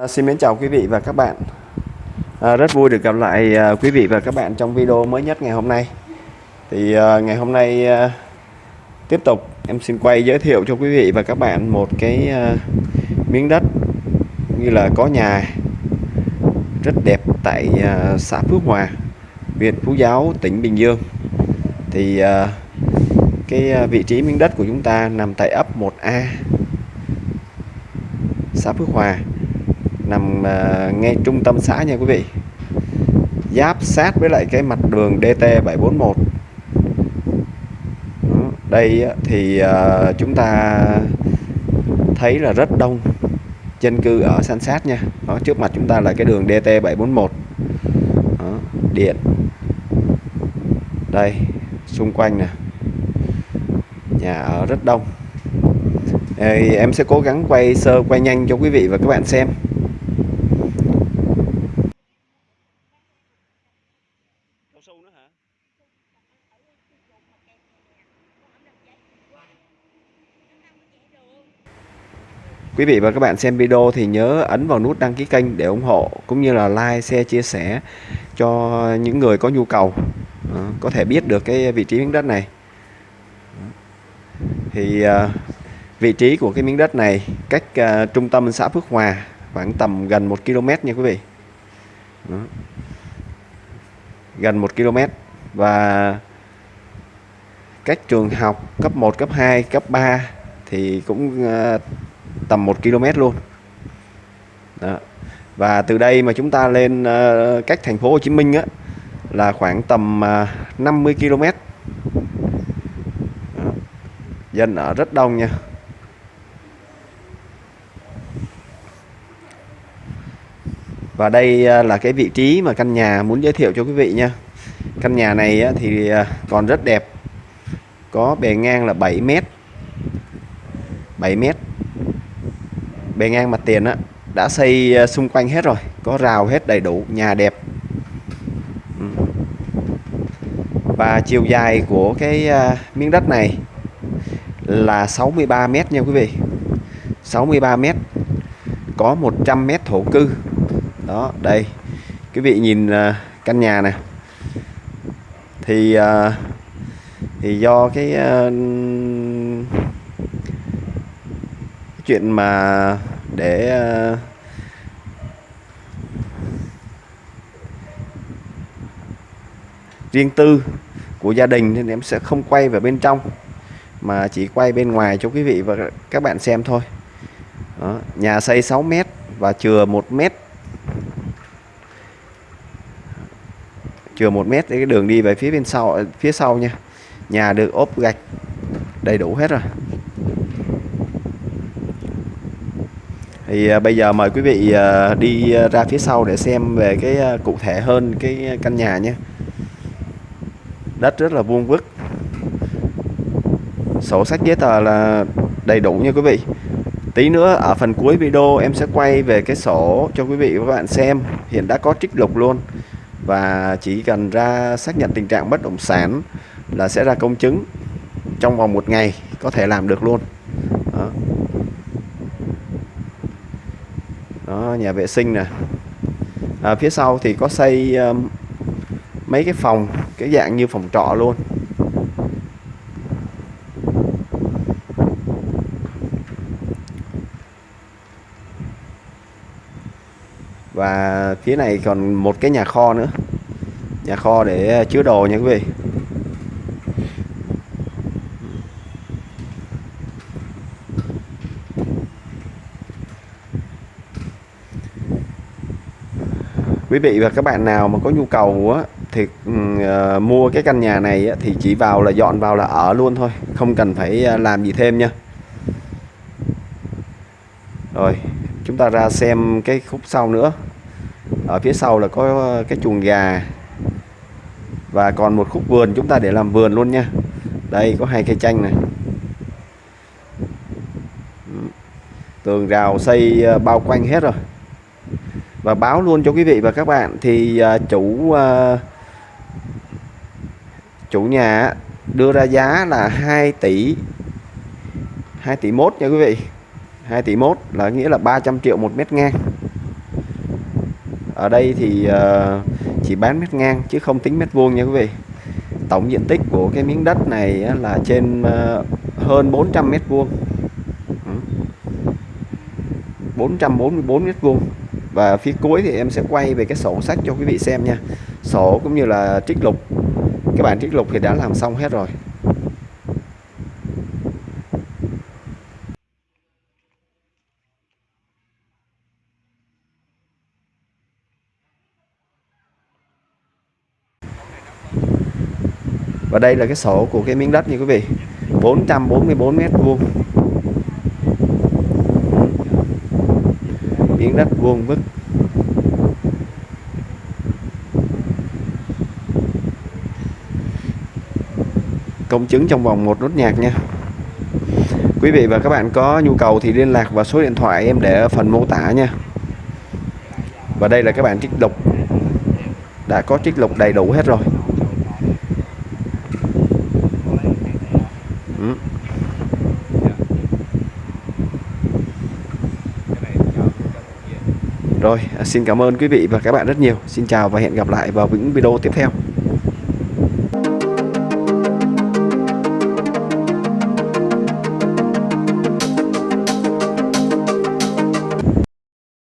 À, xin mến chào quý vị và các bạn. À, Rất vui được gặp lại à, quý vị và các bạn trong video mới nhất ngày hôm nay. Thì à, ngày hôm nay à, tiếp tục em xin quay giới thiệu cho quý vị và các bạn một cái à, miếng đất như là có nhà rất đẹp tại à, xã Phước Hòa huyện Phú Giáo tỉnh Bình Dương. Thì à, cái à, vị trí miếng đất của chúng ta nằm tại ấp 1A xã Phước Hòa nằm à, ngay trung tâm xã nha quý vị. Giáp sát với lại cái mặt đường DT 741 đây thì à, chúng ta thấy là rất đông dân cư ở san sát nha. Đó, trước mặt chúng ta là cái đường DT 741 Đó, điện. Đây xung quanh nè. Nhà ở rất đông. Ê, em sẽ cố gắng quay sơ quay nhanh cho quý vị và các bạn xem. Quý vị và các bạn xem video thì nhớ ấn vào nút đăng ký kênh để ủng hộ cũng như là like, share, chia sẻ cho những người có nhu cầu ờ, có thể biết được cái vị trí miếng đất này. Thì ờ, vị trí của cái miếng đất này cách ờ, trung tâm xã Phước Hòa khoảng tầm gần 1 km nha quý vị. Đó. Gần 1 km và cách trường học cấp 1, cấp 2, cấp 3 thì cũng tầm 1 km luôn. Đó. và từ đây mà chúng ta lên uh, cách thành phố Hồ Chí Minh á, là khoảng tầm ờ, uh, 50 km. Đó. dân ở rất đông nha. Và đây uh, là cái vị trí mà căn nhà muốn giới thiệu cho quý vị nha. Căn nhà này uh, thì còn rất đẹp. Có bề ngang là 7 mét. 7 mét bề ngang mặt tiền á, đã xây ờ, xung quanh hết rồi, có rào hết đầy đủ, nhà đẹp. Và chiều dài của cái ờ, miếng đất này là 63 mét nha quý vị. 63 mét, có 100 mét thổ cư. Đó, đây. Quý vị nhìn ờ, căn nhà này thì thì do cái cái chuyện mà để uh, riêng tư của gia đình nên em sẽ không quay vào bên trong mà chỉ quay bên ngoài cho quý vị và các bạn xem thôi. Đó, nhà xây 6 mét và chừa 1 mét. Chừa 1 mét cái đường đi về phía bên sau phía sau nha. Nhà được ốp gạch đầy đủ hết rồi. Thì à, bây giờ mời quý vị à, đi à, ra phía sau để xem về cái cụ thể hơn cái căn nhà nhé. Đất rất là vuông vức. Sổ sách giấy tờ là đầy đủ nha quý vị. Tí nữa ở phần cuối video em sẽ quay về cái sổ cho quý vị và các bạn xem. Hiện đã có trích lục luôn. Và chỉ cần ra xác nhận tình trạng bất động sản là sẽ ra công chứng trong vòng một ngày có thể làm được luôn. Đó, đó nhà vệ sinh nè. À, phía sau thì có xây um, mấy cái phòng cái dạng như phòng trọ luôn. Và phía này còn một cái nhà kho nữa. Nhà kho để chứa đồ nha quý vị. Quý vị và các bạn nào mà có nhu cầu á, thì uh, mua cái căn nhà này á, thì chỉ vào là dọn vào là ở luôn thôi không cần phải uh, làm gì thêm nha. Rồi chúng ta ra xem cái khúc sau nữa. Ở phía sau là có ờ, cái chuồng gà. Và còn một khúc vườn chúng ta để làm vườn luôn nha. Đây có hai cây chanh này. Ừ. Tường rào xây bao quanh hết rồi và báo luôn cho quý vị và các bạn thì uh, chủ uh, chủ nhà đưa ra giá là 2 tỷ 2 tỷ mốt nha quý vị. 2 tỷ mốt là nghĩa là 300 triệu một mét ngang. Ở đây thì uh, chỉ bán mét ngang chứ không tính mét vuông nha quý vị. Tổng diện tích của cái miếng đất này là trên uh, hơn 400 mét vuông. 444 mét vuông và phía cuối thì em sẽ quay về cái sổ sách cho quý vị xem nha. Sổ cũng như là trích lục. Cái bản trích lục thì đã làm xong hết rồi. Và đây là cái sổ của cái miếng đất như quý vị. 444 mét vuông. Miếng đất vuông vức. Công chứng trong vòng một nốt nhạc nha. Quý vị và các bạn có nhu cầu thì liên lạc vào số điện thoại em để ở phần mô tả nha. Và đây là các bạn trích lục. Đã có trích lục đầy đủ hết rồi. Ừ. Rồi, à, xin cảm ơn quý vị và các bạn rất nhiều. Xin chào và hẹn gặp lại vào những video tiếp theo.